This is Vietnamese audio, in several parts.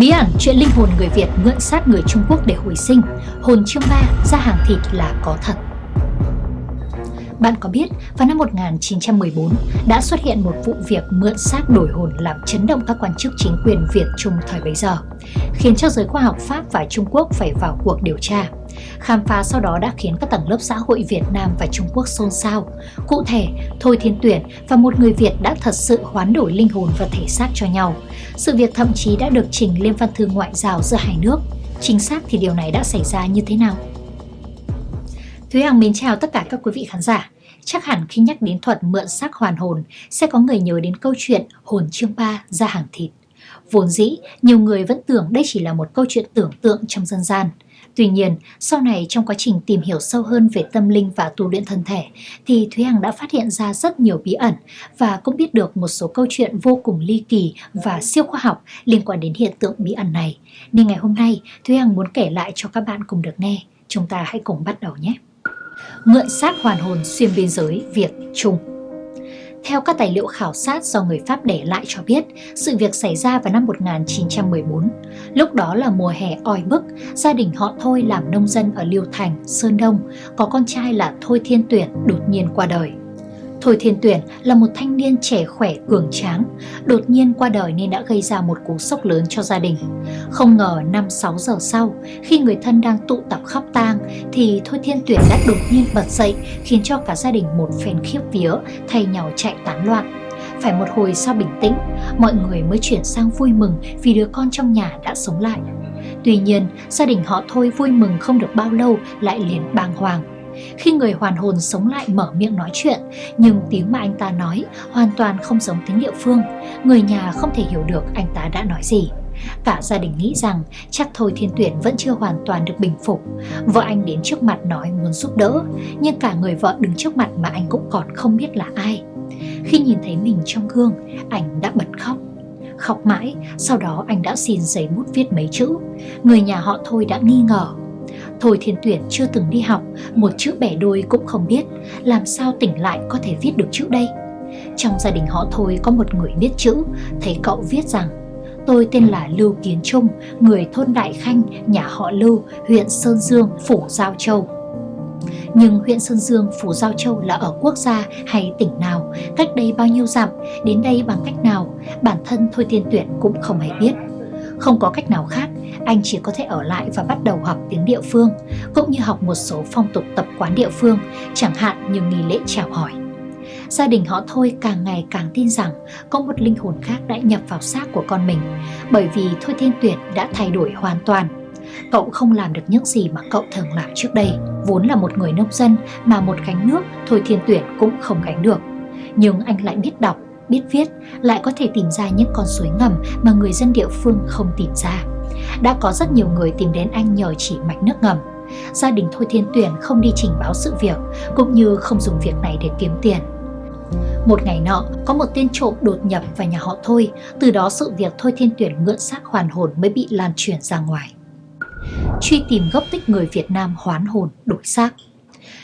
Bí ẩn chuyện linh hồn người Việt mượn xác người Trung Quốc để hồi sinh, hồn chương ba ra hàng thịt là có thật. Bạn có biết, vào năm 1914 đã xuất hiện một vụ việc mượn xác đổi hồn làm chấn động các quan chức chính quyền Việt Trung thời bấy giờ, khiến cho giới khoa học Pháp và Trung Quốc phải vào cuộc điều tra. Khám phá sau đó đã khiến các tầng lớp xã hội Việt Nam và Trung Quốc xôn xao. Cụ thể, Thôi Thiên Tuyển và một người Việt đã thật sự hoán đổi linh hồn và thể xác cho nhau. Sự việc thậm chí đã được trình lên văn thư ngoại giao giữa hai nước. Chính xác thì điều này đã xảy ra như thế nào? Thúy Hằng mến chào tất cả các quý vị khán giả. Chắc hẳn khi nhắc đến thuật mượn xác hoàn hồn sẽ có người nhớ đến câu chuyện hồn chương ba ra hàng thịt. Vốn dĩ, nhiều người vẫn tưởng đây chỉ là một câu chuyện tưởng tượng trong dân gian. Tuy nhiên, sau này trong quá trình tìm hiểu sâu hơn về tâm linh và tu luyện thân thể, thì Thúy Hằng đã phát hiện ra rất nhiều bí ẩn và cũng biết được một số câu chuyện vô cùng ly kỳ và siêu khoa học liên quan đến hiện tượng bí ẩn này. Nên ngày hôm nay, Thúy Hằng muốn kể lại cho các bạn cùng được nghe. Chúng ta hãy cùng bắt đầu nhé! Mượn xác hoàn hồn xuyên biên giới Việt-Trung theo các tài liệu khảo sát do người Pháp để lại cho biết, sự việc xảy ra vào năm 1914. Lúc đó là mùa hè oi bức, gia đình họ Thôi làm nông dân ở Liêu Thành, Sơn Đông, có con trai là Thôi Thiên Tuyển đột nhiên qua đời. Thôi Thiên Tuyển là một thanh niên trẻ khỏe cường tráng, đột nhiên qua đời nên đã gây ra một cú sốc lớn cho gia đình. Không ngờ 5-6 giờ sau, khi người thân đang tụ tập khóc tang thì Thôi Thiên Tuyển đã đột nhiên bật dậy khiến cho cả gia đình một phen khiếp vía thay nhau chạy tán loạn. Phải một hồi sau bình tĩnh, mọi người mới chuyển sang vui mừng vì đứa con trong nhà đã sống lại. Tuy nhiên, gia đình họ Thôi vui mừng không được bao lâu lại liền bàng hoàng khi người hoàn hồn sống lại mở miệng nói chuyện, nhưng tiếng mà anh ta nói hoàn toàn không giống tiếng địa phương, người nhà không thể hiểu được anh ta đã nói gì. Cả gia đình nghĩ rằng chắc thôi Thiên Tuyển vẫn chưa hoàn toàn được bình phục. Vợ anh đến trước mặt nói muốn giúp đỡ, nhưng cả người vợ đứng trước mặt mà anh cũng còn không biết là ai. Khi nhìn thấy mình trong gương, anh đã bật khóc. Khóc mãi, sau đó anh đã xin giấy bút viết mấy chữ. Người nhà họ thôi đã nghi ngờ Thôi Thiên Tuyển chưa từng đi học, một chữ bẻ đôi cũng không biết, làm sao tỉnh lại có thể viết được chữ đây? Trong gia đình họ Thôi có một người biết chữ, thấy cậu viết rằng Tôi tên là Lưu Kiến Trung, người thôn Đại Khanh, nhà họ Lưu, huyện Sơn Dương, Phủ Giao Châu. Nhưng huyện Sơn Dương, Phủ Giao Châu là ở quốc gia hay tỉnh nào, cách đây bao nhiêu dặm, đến đây bằng cách nào, bản thân Thôi Thiên Tuyển cũng không hề biết. Không có cách nào khác, anh chỉ có thể ở lại và bắt đầu học tiếng địa phương, cũng như học một số phong tục tập quán địa phương, chẳng hạn như nghi lễ chào hỏi. Gia đình họ Thôi càng ngày càng tin rằng có một linh hồn khác đã nhập vào xác của con mình, bởi vì Thôi Thiên tuyệt đã thay đổi hoàn toàn. Cậu không làm được những gì mà cậu thường làm trước đây, vốn là một người nông dân mà một gánh nước Thôi Thiên tuyệt cũng không gánh được. Nhưng anh lại biết đọc, biết viết, lại có thể tìm ra những con suối ngầm mà người dân địa phương không tìm ra đã có rất nhiều người tìm đến anh nhờ chỉ mạch nước ngầm. Gia đình Thôi Thiên Tuyển không đi trình báo sự việc, cũng như không dùng việc này để kiếm tiền. Một ngày nọ, có một tên trộm đột nhập vào nhà họ Thôi, từ đó sự việc Thôi Thiên Tuyển mượn xác hoàn hồn mới bị lan truyền ra ngoài. Truy tìm gốc tích người Việt Nam hoán hồn, đổi xác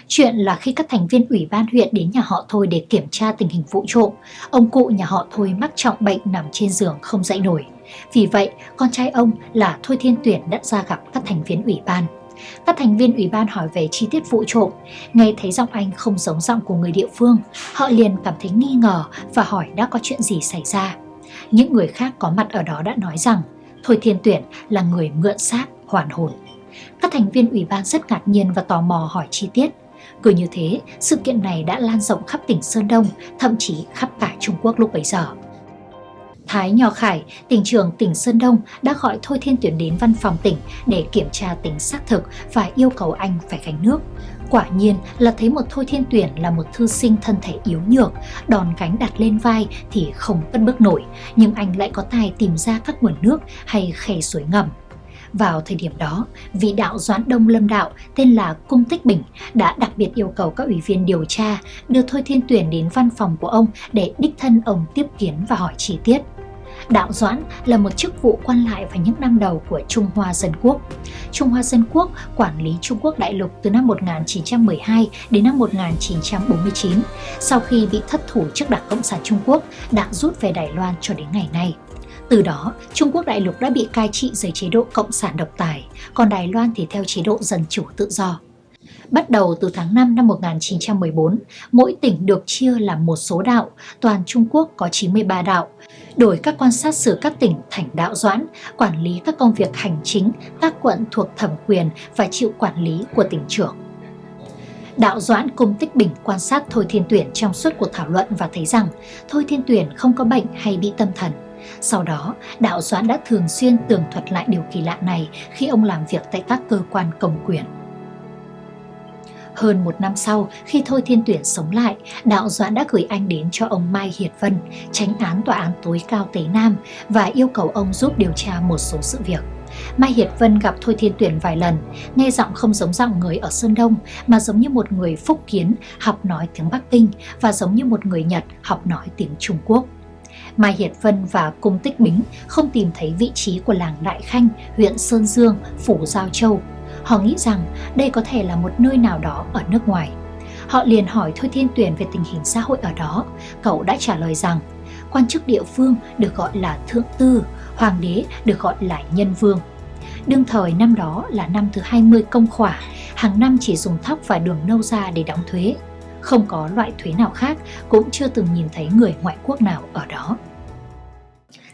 Chuyện là khi các thành viên ủy ban huyện đến nhà họ Thôi để kiểm tra tình hình vụ trộm, ông cụ nhà họ Thôi mắc trọng bệnh nằm trên giường không dậy nổi. Vì vậy, con trai ông là Thôi Thiên Tuyển đã ra gặp các thành viên ủy ban. Các thành viên ủy ban hỏi về chi tiết vụ trộm, nghe thấy giọng anh không giống giọng của người địa phương, họ liền cảm thấy nghi ngờ và hỏi đã có chuyện gì xảy ra. Những người khác có mặt ở đó đã nói rằng Thôi Thiên Tuyển là người mượn xác, hoàn hồn. Các thành viên ủy ban rất ngạc nhiên và tò mò hỏi chi tiết. Cứ như thế, sự kiện này đã lan rộng khắp tỉnh Sơn Đông, thậm chí khắp cả Trung Quốc lúc bấy giờ. Thái Nho Khải, tỉnh trưởng tỉnh Sơn Đông đã gọi Thôi Thiên Tuyển đến văn phòng tỉnh để kiểm tra tính xác thực và yêu cầu anh phải gánh nước. Quả nhiên là thấy một Thôi Thiên Tuyển là một thư sinh thân thể yếu nhược, đòn gánh đặt lên vai thì không cất bước nổi, nhưng anh lại có tài tìm ra các nguồn nước hay khe suối ngầm. Vào thời điểm đó, vị đạo Doãn Đông Lâm Đạo tên là Cung Tích Bình đã đặc biệt yêu cầu các ủy viên điều tra đưa Thôi Thiên Tuyển đến văn phòng của ông để đích thân ông tiếp kiến và hỏi chi tiết. Đạo Doãn là một chức vụ quan lại vào những năm đầu của Trung Hoa Dân Quốc. Trung Hoa Dân Quốc quản lý Trung Quốc đại lục từ năm 1912 đến năm 1949, sau khi bị thất thủ trước Đảng Cộng sản Trung Quốc đã rút về Đài Loan cho đến ngày nay. Từ đó, Trung Quốc đại lục đã bị cai trị dưới chế độ cộng sản độc tài, còn Đài Loan thì theo chế độ dân chủ tự do. Bắt đầu từ tháng 5 năm 1914, mỗi tỉnh được chia làm một số đạo, toàn Trung Quốc có 93 đạo. Đổi các quan sát xử các tỉnh thành đạo doãn, quản lý các công việc hành chính, các quận thuộc thẩm quyền và chịu quản lý của tỉnh trưởng. Đạo Doãn cùng Tích Bình quan sát Thôi Thiên Tuyển trong suốt cuộc thảo luận và thấy rằng Thôi Thiên Tuyển không có bệnh hay bị tâm thần. Sau đó, Đạo Doãn đã thường xuyên tường thuật lại điều kỳ lạ này khi ông làm việc tại các cơ quan công quyền. Hơn một năm sau, khi Thôi Thiên Tuyển sống lại, Đạo Doãn đã gửi anh đến cho ông Mai Hiệt Vân, tránh án tòa án tối cao Tế Nam và yêu cầu ông giúp điều tra một số sự việc. Mai Hiệt Vân gặp Thôi Thiên Tuyển vài lần, nghe giọng không giống giọng người ở Sơn Đông mà giống như một người phúc kiến học nói tiếng Bắc Kinh và giống như một người Nhật học nói tiếng Trung Quốc. Mai Hiệt Vân và Cung Tích Bính không tìm thấy vị trí của làng Đại Khanh, huyện Sơn Dương, phủ Giao Châu. Họ nghĩ rằng đây có thể là một nơi nào đó ở nước ngoài. Họ liền hỏi Thôi Thiên Tuyển về tình hình xã hội ở đó. Cậu đã trả lời rằng quan chức địa phương được gọi là thượng tư, hoàng đế được gọi là nhân vương. Đương thời năm đó là năm thứ 20 công khỏa, hàng năm chỉ dùng thóc và đường nâu ra để đóng thuế. Không có loại thuế nào khác, cũng chưa từng nhìn thấy người ngoại quốc nào ở đó.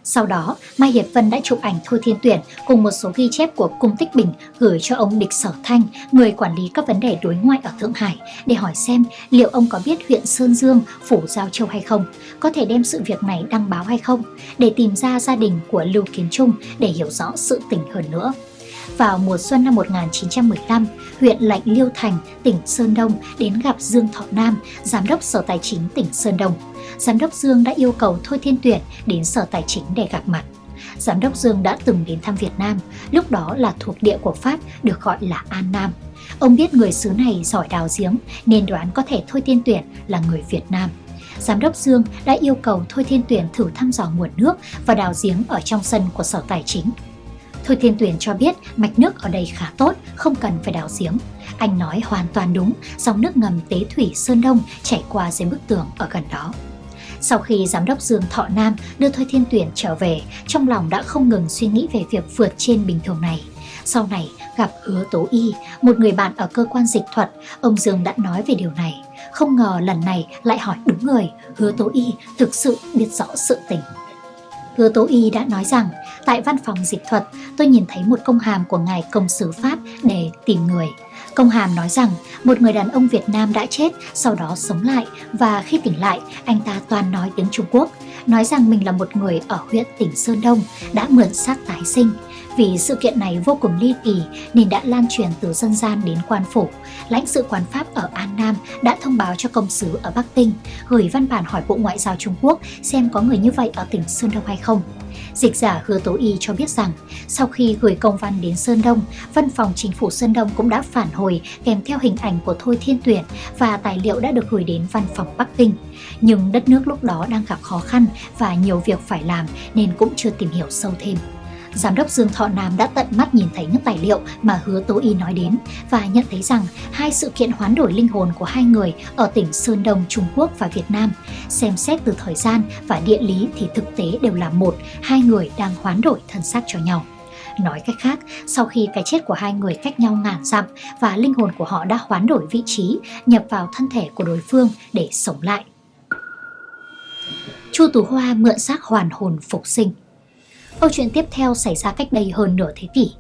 Sau đó, Mai Hiệp Vân đã chụp ảnh Thôi Thiên Tuyển cùng một số ghi chép của Cung Tích Bình gửi cho ông Địch Sở Thanh, người quản lý các vấn đề đối ngoại ở Thượng Hải, để hỏi xem liệu ông có biết huyện Sơn Dương, Phủ Giao Châu hay không, có thể đem sự việc này đăng báo hay không, để tìm ra gia đình của Lưu Kiến Trung để hiểu rõ sự tình hơn nữa. Vào mùa xuân năm 1915, huyện Lạnh Liêu Thành, tỉnh Sơn Đông đến gặp Dương Thọ Nam, giám đốc Sở Tài chính tỉnh Sơn Đông Giám đốc Dương đã yêu cầu Thôi Thiên Tuyển đến Sở Tài chính để gặp mặt. Giám đốc Dương đã từng đến thăm Việt Nam, lúc đó là thuộc địa của Pháp được gọi là An Nam. Ông biết người xứ này giỏi đào giếng nên đoán có thể Thôi Thiên Tuyển là người Việt Nam. Giám đốc Dương đã yêu cầu Thôi Thiên Tuyển thử thăm dò nguồn nước và đào giếng ở trong sân của Sở Tài chính. Thôi Thiên Tuyền cho biết mạch nước ở đây khá tốt, không cần phải đào giếng. Anh nói hoàn toàn đúng, dòng nước ngầm Tế Thủy Sơn Đông chảy qua dưới bức tường ở gần đó. Sau khi giám đốc Dương Thọ Nam đưa Thôi Thiên Tuyển trở về, trong lòng đã không ngừng suy nghĩ về việc vượt trên bình thường này. Sau này, gặp Hứa Tố Y, một người bạn ở cơ quan dịch thuật, ông Dương đã nói về điều này. Không ngờ lần này lại hỏi đúng người, Hứa Tố Y thực sự biết rõ sự tình. Hứa Tố Y đã nói rằng, tại văn phòng dịch thuật, tôi nhìn thấy một công hàm của ngài công sứ Pháp để tìm người. Công hàm nói rằng một người đàn ông Việt Nam đã chết, sau đó sống lại và khi tỉnh lại, anh ta toàn nói tiếng Trung Quốc, nói rằng mình là một người ở huyện tỉnh Sơn Đông đã mượn xác tái sinh. Vì sự kiện này vô cùng ly kỳ nên đã lan truyền từ dân gian đến quan phủ. Lãnh sự quán Pháp ở An Nam đã thông báo cho công sứ ở Bắc Kinh, gửi văn bản hỏi Bộ Ngoại giao Trung Quốc xem có người như vậy ở tỉnh Sơn Đông hay không. Dịch giả Hứa Tố Y cho biết rằng, sau khi gửi công văn đến Sơn Đông, Văn phòng Chính phủ Sơn Đông cũng đã phản hồi kèm theo hình ảnh của Thôi Thiên Tuyển và tài liệu đã được gửi đến Văn phòng Bắc Kinh. Nhưng đất nước lúc đó đang gặp khó khăn và nhiều việc phải làm nên cũng chưa tìm hiểu sâu thêm. Giám đốc Dương Thọ Nam đã tận mắt nhìn thấy những tài liệu mà Hứa Tố Y nói đến và nhận thấy rằng hai sự kiện hoán đổi linh hồn của hai người ở tỉnh Sơn Đông, Trung Quốc và Việt Nam, xem xét từ thời gian và địa lý thì thực tế đều là một, hai người đang hoán đổi thân xác cho nhau. Nói cách khác, sau khi cái chết của hai người cách nhau ngàn dặm và linh hồn của họ đã hoán đổi vị trí, nhập vào thân thể của đối phương để sống lại. Chu Tú Hoa mượn xác hoàn hồn phục sinh Câu chuyện tiếp theo xảy ra cách đây hơn nửa thế kỷ.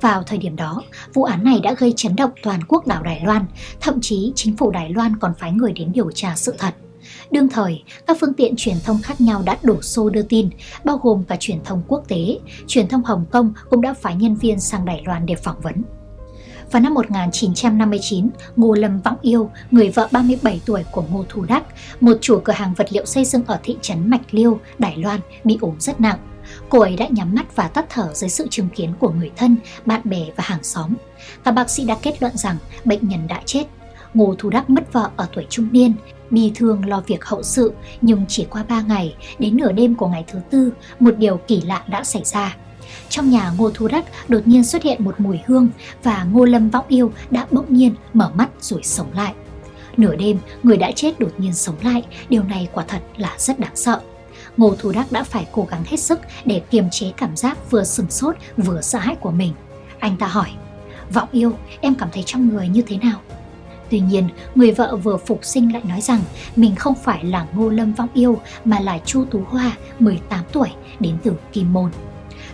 Vào thời điểm đó, vụ án này đã gây chấn động toàn quốc đảo Đài Loan, thậm chí chính phủ Đài Loan còn phái người đến điều tra sự thật. Đương thời, các phương tiện truyền thông khác nhau đã đổ xô đưa tin, bao gồm cả truyền thông quốc tế, truyền thông Hồng Kông cũng đã phái nhân viên sang Đài Loan để phỏng vấn. Vào năm 1959, Ngô Lâm Võng Yêu, người vợ 37 tuổi của Ngô Thu Đắc, một chủ cửa hàng vật liệu xây dựng ở thị trấn Mạch Liêu, Đài Loan, bị ốm rất nặng. Cô ấy đã nhắm mắt và tắt thở dưới sự chứng kiến của người thân, bạn bè và hàng xóm. Các bác sĩ đã kết luận rằng bệnh nhân đã chết. Ngô Thu Đắc mất vợ ở tuổi trung niên, bi thương lo việc hậu sự nhưng chỉ qua 3 ngày, đến nửa đêm của ngày thứ tư, một điều kỳ lạ đã xảy ra. Trong nhà Ngô Thu Đắc đột nhiên xuất hiện một mùi hương và Ngô Lâm Võng Yêu đã bỗng nhiên mở mắt rồi sống lại. Nửa đêm, người đã chết đột nhiên sống lại, điều này quả thật là rất đáng sợ. Ngô Thủ Đắc đã phải cố gắng hết sức để kiềm chế cảm giác vừa sừng sốt vừa sợ hãi của mình. Anh ta hỏi, Vọng yêu, em cảm thấy trong người như thế nào? Tuy nhiên, người vợ vừa phục sinh lại nói rằng mình không phải là Ngô Lâm Vọng Yêu mà là Chu Tú Hoa, 18 tuổi, đến từ Kim Môn.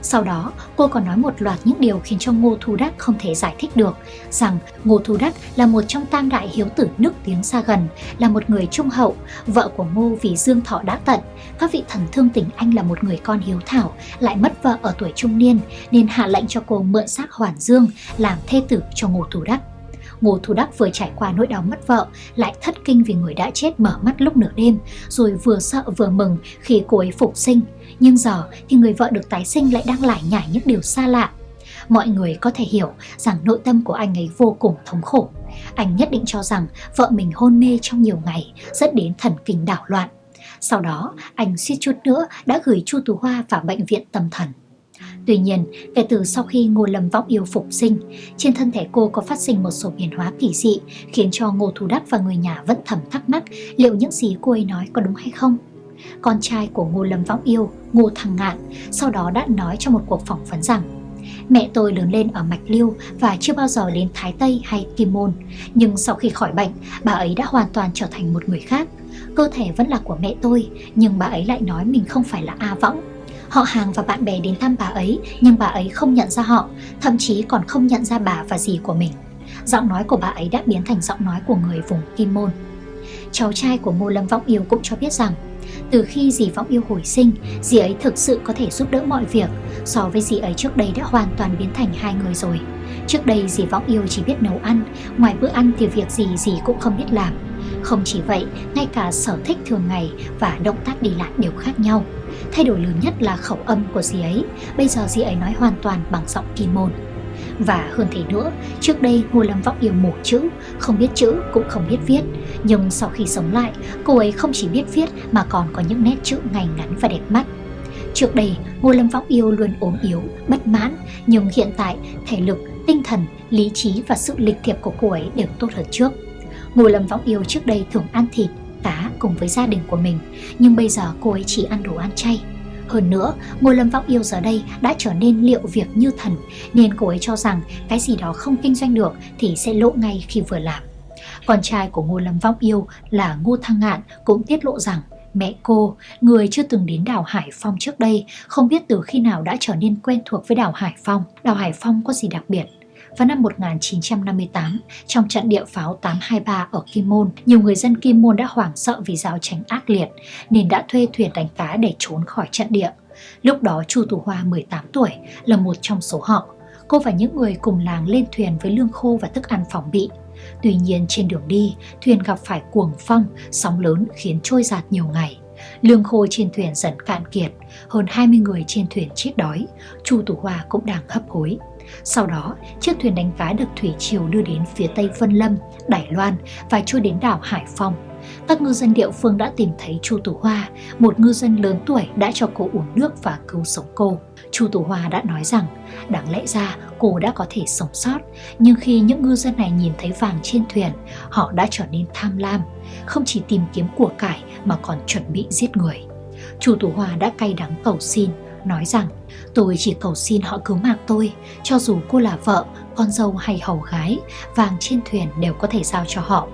Sau đó, cô còn nói một loạt những điều khiến cho Ngô Thu Đắc không thể giải thích được, rằng Ngô Thu Đắc là một trong tam đại hiếu tử nước tiếng xa gần, là một người trung hậu, vợ của Ngô vì Dương Thọ đã tận. Các vị thần thương tình anh là một người con hiếu thảo, lại mất vợ ở tuổi trung niên, nên hạ lệnh cho cô mượn xác Hoàn Dương làm thê tử cho Ngô Thu Đắc. Ngô Thu Đắc vừa trải qua nỗi đau mất vợ, lại thất kinh vì người đã chết mở mắt lúc nửa đêm, rồi vừa sợ vừa mừng khi cô ấy phục sinh. Nhưng giờ thì người vợ được tái sinh lại đang lải nhải những điều xa lạ. Mọi người có thể hiểu rằng nội tâm của anh ấy vô cùng thống khổ. Anh nhất định cho rằng vợ mình hôn mê trong nhiều ngày, dẫn đến thần kinh đảo loạn. Sau đó, anh suýt chút nữa đã gửi Chu Tú Hoa vào bệnh viện tâm thần. Tuy nhiên, kể từ sau khi Ngô Lâm Vọng Yêu phục sinh, trên thân thể cô có phát sinh một số biến hóa kỳ dị khiến cho Ngô Thu Đắc và người nhà vẫn thầm thắc mắc liệu những gì cô ấy nói có đúng hay không. Con trai của Ngô Lâm Võng Yêu, Ngô Thăng Ngạn, sau đó đã nói trong một cuộc phỏng vấn rằng Mẹ tôi lớn lên ở Mạch Liêu và chưa bao giờ đến Thái Tây hay Kim Môn. Nhưng sau khi khỏi bệnh, bà ấy đã hoàn toàn trở thành một người khác. Cơ thể vẫn là của mẹ tôi, nhưng bà ấy lại nói mình không phải là A Võng Họ hàng và bạn bè đến thăm bà ấy nhưng bà ấy không nhận ra họ, thậm chí còn không nhận ra bà và dì của mình. Giọng nói của bà ấy đã biến thành giọng nói của người vùng Kim Môn. Cháu trai của Ngô Lâm Vọng Yêu cũng cho biết rằng từ khi dì Vọng Yêu hồi sinh, dì ấy thực sự có thể giúp đỡ mọi việc, so với dì ấy trước đây đã hoàn toàn biến thành hai người rồi. Trước đây dì Vọng Yêu chỉ biết nấu ăn, ngoài bữa ăn thì việc gì dì cũng không biết làm. Không chỉ vậy, ngay cả sở thích thường ngày và động tác đi lại đều khác nhau. Thay đổi lớn nhất là khẩu âm của dì ấy, bây giờ dì ấy nói hoàn toàn bằng giọng kỳ môn. Và hơn thế nữa, trước đây Ngô Lâm Vọng yêu mổ chữ, không biết chữ cũng không biết viết. Nhưng sau khi sống lại, cô ấy không chỉ biết viết mà còn có những nét chữ ngay ngắn và đẹp mắt. Trước đây, Ngô Lâm Vọng yêu luôn ốm yếu, bất mãn, nhưng hiện tại thể lực, tinh thần, lý trí và sự lịch thiệp của cô ấy đều tốt hơn trước. Ngô Lâm Vọng yêu trước đây thường ăn thịt, cá cùng với gia đình của mình, nhưng bây giờ cô ấy chỉ ăn đồ ăn chay. Hơn nữa, Ngô Lâm Vọng yêu giờ đây đã trở nên liệu việc như thần, nên cô ấy cho rằng cái gì đó không kinh doanh được thì sẽ lộ ngay khi vừa làm. Con trai của Ngô Lâm Vọng yêu là Ngô Thăng Ngạn cũng tiết lộ rằng mẹ cô, người chưa từng đến đảo Hải Phong trước đây, không biết từ khi nào đã trở nên quen thuộc với đảo Hải Phong. Đảo Hải Phong có gì đặc biệt? Vào năm 1958, trong trận địa pháo 823 ở Kim Môn, nhiều người dân Kim Môn đã hoảng sợ vì giao tranh ác liệt nên đã thuê thuyền đánh cá để trốn khỏi trận địa. Lúc đó Chu Tú Hoa 18 tuổi là một trong số họ. Cô và những người cùng làng lên thuyền với lương khô và thức ăn phòng bị. Tuy nhiên trên đường đi, thuyền gặp phải cuồng phong, sóng lớn khiến trôi giạt nhiều ngày. Lương khô trên thuyền dần cạn kiệt, hơn 20 người trên thuyền chết đói, Chu Tú Hoa cũng đang hấp hối. Sau đó, chiếc thuyền đánh cá được thủy triều đưa đến phía tây Vân Lâm, Đài Loan và trôi đến đảo Hải Phòng. Các ngư dân địa phương đã tìm thấy Chu Tú Hoa, một ngư dân lớn tuổi đã cho cô uống nước và cứu sống cô. Chu Tú Hoa đã nói rằng, đáng lẽ ra cô đã có thể sống sót, nhưng khi những ngư dân này nhìn thấy vàng trên thuyền, họ đã trở nên tham lam, không chỉ tìm kiếm của cải mà còn chuẩn bị giết người. Chu Tú Hoa đã cay đắng cầu xin, nói rằng tôi chỉ cầu xin họ cứu mạng tôi, cho dù cô là vợ, con dâu hay hầu gái, vàng trên thuyền đều có thể giao cho họ.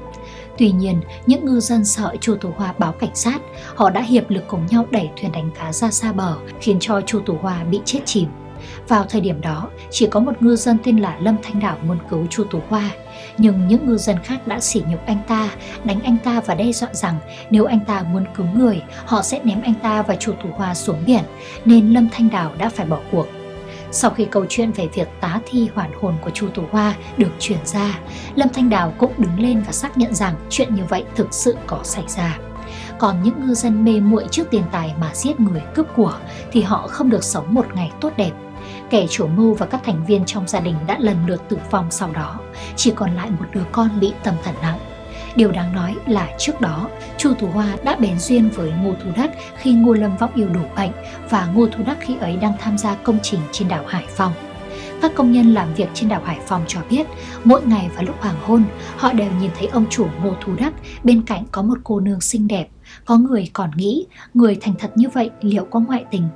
Tuy nhiên, những ngư dân sợ Chu Tú Hoa báo cảnh sát, họ đã hiệp lực cùng nhau đẩy thuyền đánh cá ra xa bờ, khiến cho Chu Tú Hoa bị chết chìm. Vào thời điểm đó, chỉ có một ngư dân tên là Lâm Thanh Đảo muốn cứu Chu Tú Hoa, nhưng những ngư dân khác đã sỉ nhục anh ta, đánh anh ta và đe dọa rằng nếu anh ta muốn cứu người, họ sẽ ném anh ta và Chu Tú Hoa xuống biển, nên Lâm Thanh Đảo đã phải bỏ cuộc. Sau khi câu chuyện về việc tá thi hoàn hồn của Chu Tú Hoa được truyền ra, Lâm Thanh Đào cũng đứng lên và xác nhận rằng chuyện như vậy thực sự có xảy ra. Còn những ngư dân mê muội trước tiền tài mà giết người cướp của thì họ không được sống một ngày tốt đẹp Kẻ chủ mưu và các thành viên trong gia đình đã lần lượt tử vong sau đó, chỉ còn lại một đứa con bị tâm thần nặng. Điều đáng nói là trước đó, Chu Tú Hoa đã bén duyên với Ngô Thu Đắc khi Ngô Lâm Vọng yêu đủ bệnh và Ngô Thu Đắc khi ấy đang tham gia công trình trên đảo Hải Phòng. Các công nhân làm việc trên đảo Hải Phòng cho biết, mỗi ngày vào lúc hoàng hôn, họ đều nhìn thấy ông chủ Ngô Thu Đắc bên cạnh có một cô nương xinh đẹp. có người còn nghĩ người thành thật như vậy liệu có ngoại tình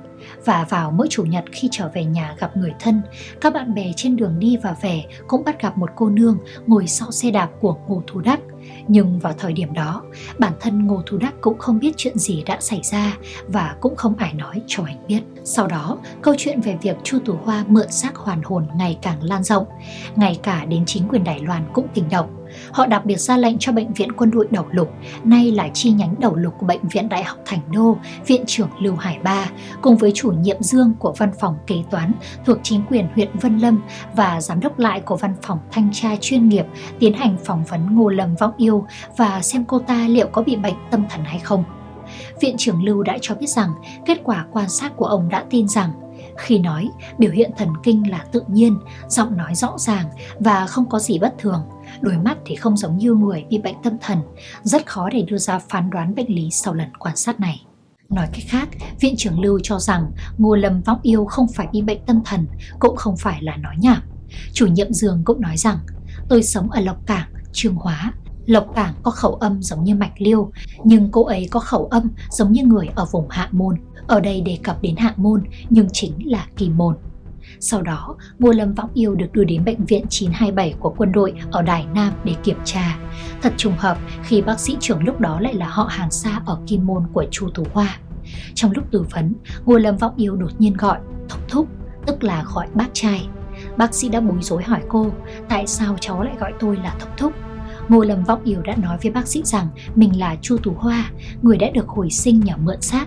và vào mỗi chủ nhật khi trở về nhà gặp người thân, các bạn bè trên đường đi và về cũng bắt gặp một cô nương ngồi sau xe đạp của Ngô Thu Đắc. Nhưng vào thời điểm đó, bản thân Ngô Thu Đắc cũng không biết chuyện gì đã xảy ra và cũng không ai nói cho anh biết. Sau đó, câu chuyện về việc Chu Tú Hoa mượn xác hoàn hồn ngày càng lan rộng, ngay cả đến chính quyền Đài Loan cũng kinh động. Họ đặc biệt ra lệnh cho Bệnh viện Quân đội Đầu Lục, nay là chi nhánh đầu lục của Bệnh viện Đại học Thành Đô, Viện trưởng Lưu Hải Ba, cùng với chủ nhiệm Dương của văn phòng kế toán thuộc chính quyền huyện Vân Lâm và giám đốc lại của văn phòng thanh tra chuyên nghiệp tiến hành phỏng vấn Ngô Lâm Vọng Yêu và xem cô ta liệu có bị bệnh tâm thần hay không. Viện trưởng Lưu đã cho biết rằng kết quả quan sát của ông đã tin rằng khi nói, biểu hiện thần kinh là tự nhiên, giọng nói rõ ràng và không có gì bất thường. Đôi mắt thì không giống như người bị bệnh tâm thần, rất khó để đưa ra phán đoán bệnh lý sau lần quan sát này. Nói cách khác, viện trưởng Lưu cho rằng Ngô Lâm vọng Yêu không phải bị bệnh tâm thần, cũng không phải là nói nhảm. Chủ nhiệm Dương cũng nói rằng, tôi sống ở Lộc Cảng, Trương Hóa. Lộc Cảng có khẩu âm giống như Mạch Liêu, nhưng cô ấy có khẩu âm giống như người ở vùng Hạ Môn. Ở đây đề cập đến Hạ Môn, nhưng chính là Kỳ Môn. Sau đó, Ngô Lâm Võng Yêu được đưa đến bệnh viện 927 của quân đội ở Đài Nam để kiểm tra. Thật trùng hợp khi bác sĩ trưởng lúc đó lại là họ hàng xa ở Kim Môn của Chu Tú Hoa. Trong lúc tư vấn, Ngô Lâm Võng Yêu đột nhiên gọi Thúc Thúc, tức là gọi bác trai. Bác sĩ đã bối rối hỏi cô, tại sao cháu lại gọi tôi là Thúc Thúc? Ngô Lâm Vọng Yêu đã nói với bác sĩ rằng mình là Chu Tú Hoa, người đã được hồi sinh nhờ mượn xác.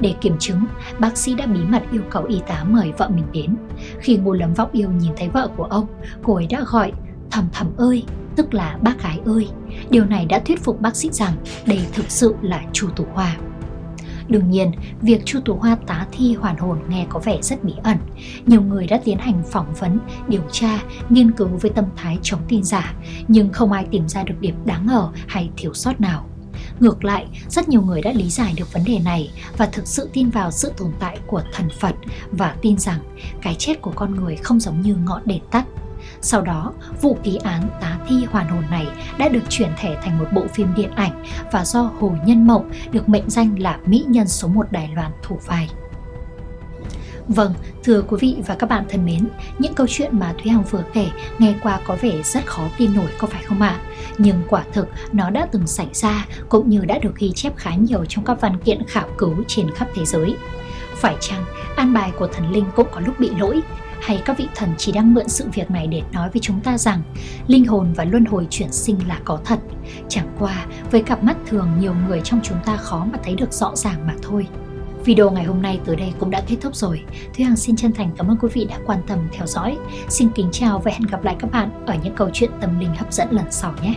Để kiểm chứng, bác sĩ đã bí mật yêu cầu y tá mời vợ mình đến. Khi Ngô Lâm Vọng Yêu nhìn thấy vợ của ông, cô ấy đã gọi thầm thầm ơi, tức là bác gái ơi. Điều này đã thuyết phục bác sĩ rằng đây thực sự là Chu Tú Hoa. Đương nhiên, việc Chu Tú Hoa tá thi hoàn hồn nghe có vẻ rất bí ẩn. Nhiều người đã tiến hành phỏng vấn, điều tra, nghiên cứu với tâm thái chống tin giả, nhưng không ai tìm ra được điểm đáng ngờ hay thiếu sót nào. Ngược lại, rất nhiều người đã lý giải được vấn đề này và thực sự tin vào sự tồn tại của thần Phật và tin rằng cái chết của con người không giống như ngọn đèn tắt sau đó, vụ ký án tá thi hoàn hồn này đã được chuyển thể thành một bộ phim điện ảnh và do Hồ Nhân Mộng được mệnh danh là mỹ nhân số 1 Đài Loan thủ vai. Vâng, thưa quý vị và các bạn thân mến, những câu chuyện mà Thúy Hằng vừa kể nghe qua có vẻ rất khó tin nổi có phải không ạ? À? Nhưng quả thực nó đã từng xảy ra cũng như đã được ghi chép khá nhiều trong các văn kiện khảo cứu trên khắp thế giới. Phải chăng an bài của thần linh cũng có lúc bị lỗi hay các vị thần chỉ đang mượn sự việc này để nói với chúng ta rằng linh hồn và luân hồi chuyển sinh là có thật. Chẳng qua, với cặp mắt thường nhiều người trong chúng ta khó mà thấy được rõ ràng mà thôi. Video ngày hôm nay tới đây cũng đã kết thúc rồi. Thúy Hằng xin chân thành cảm ơn quý vị đã quan tâm theo dõi. Xin kính chào và hẹn gặp lại các bạn ở những câu chuyện tâm linh hấp dẫn lần sau nhé.